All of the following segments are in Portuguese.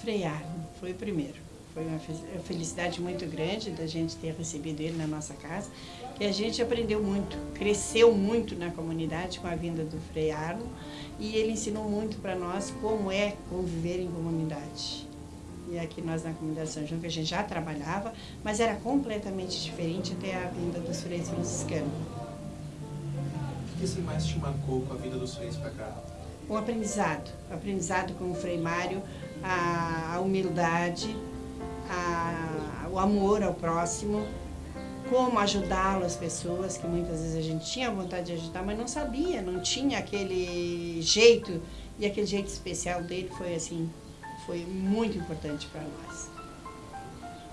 Frei Arno, foi o primeiro. Foi uma felicidade muito grande da gente ter recebido ele na nossa casa, que a gente aprendeu muito, cresceu muito na comunidade com a vinda do Frei Arno e ele ensinou muito para nós como é conviver em comunidade. E aqui nós na comunidade São João, que a gente já trabalhava, mas era completamente diferente até a vinda dos freis franciscanos. O que você mais te marcou com a vinda dos freis para cá? O aprendizado, o aprendizado com o Frei Mário, a, a humildade, a, o amor ao próximo, como ajudá-lo as pessoas, que muitas vezes a gente tinha vontade de ajudar, mas não sabia, não tinha aquele jeito, e aquele jeito especial dele foi assim, foi muito importante para nós.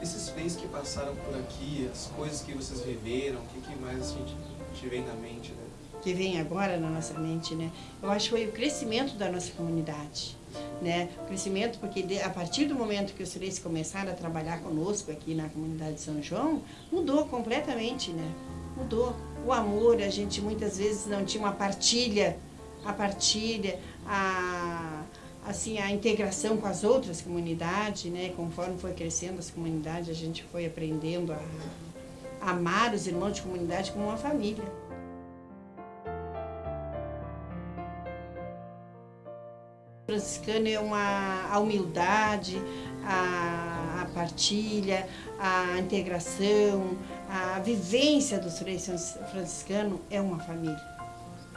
Esses feios que passaram por aqui, as coisas que vocês viveram, o que, que mais a gente te vem na mente, né? Que vem agora na nossa mente, né? Eu acho que foi o crescimento da nossa comunidade né? O crescimento, porque a partir do momento que os três começaram a trabalhar conosco aqui na comunidade de São João, mudou completamente, né? Mudou. O amor, a gente muitas vezes não tinha uma partilha, a partilha, a, assim, a integração com as outras comunidades, né? Conforme foi crescendo as comunidades, a gente foi aprendendo a amar os irmãos de comunidade como uma família. Franciscano é uma, a humildade, a, a, partilha, a integração, a vivência dos freis franciscanos é uma família.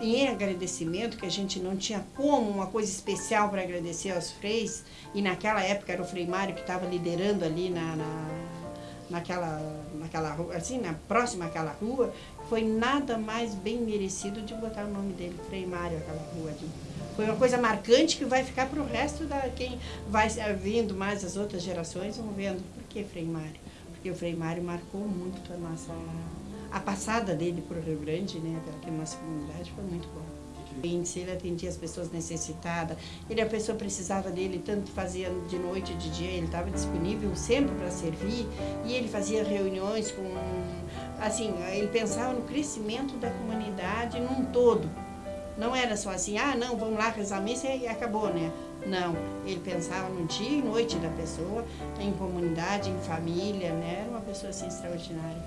Em agradecimento, que a gente não tinha como uma coisa especial para agradecer aos freis, e naquela época era o Frei Mário que estava liderando ali na, na, naquela, naquela rua, assim, na próxima àquela rua, foi nada mais bem merecido de botar o nome dele, Frei Mário, aquela rua ali. Foi uma coisa marcante que vai ficar para o resto da quem vai vindo mais as outras gerações vão vendo. Por que Frei Mário? Porque o Frei Mário marcou muito a nossa a passada dele para o Rio Grande, né, pela nossa comunidade, foi muito bom. Ele atendia as pessoas necessitadas, ele a pessoa precisava dele, tanto fazia de noite, de dia, ele estava disponível sempre para servir e ele fazia reuniões com, assim, ele pensava no crescimento da comunidade num todo. Não era só assim, ah, não, vamos lá rezar a missa e acabou, né? Não, ele pensava no dia e noite da pessoa, em comunidade, em família, né? Era uma pessoa assim extraordinária,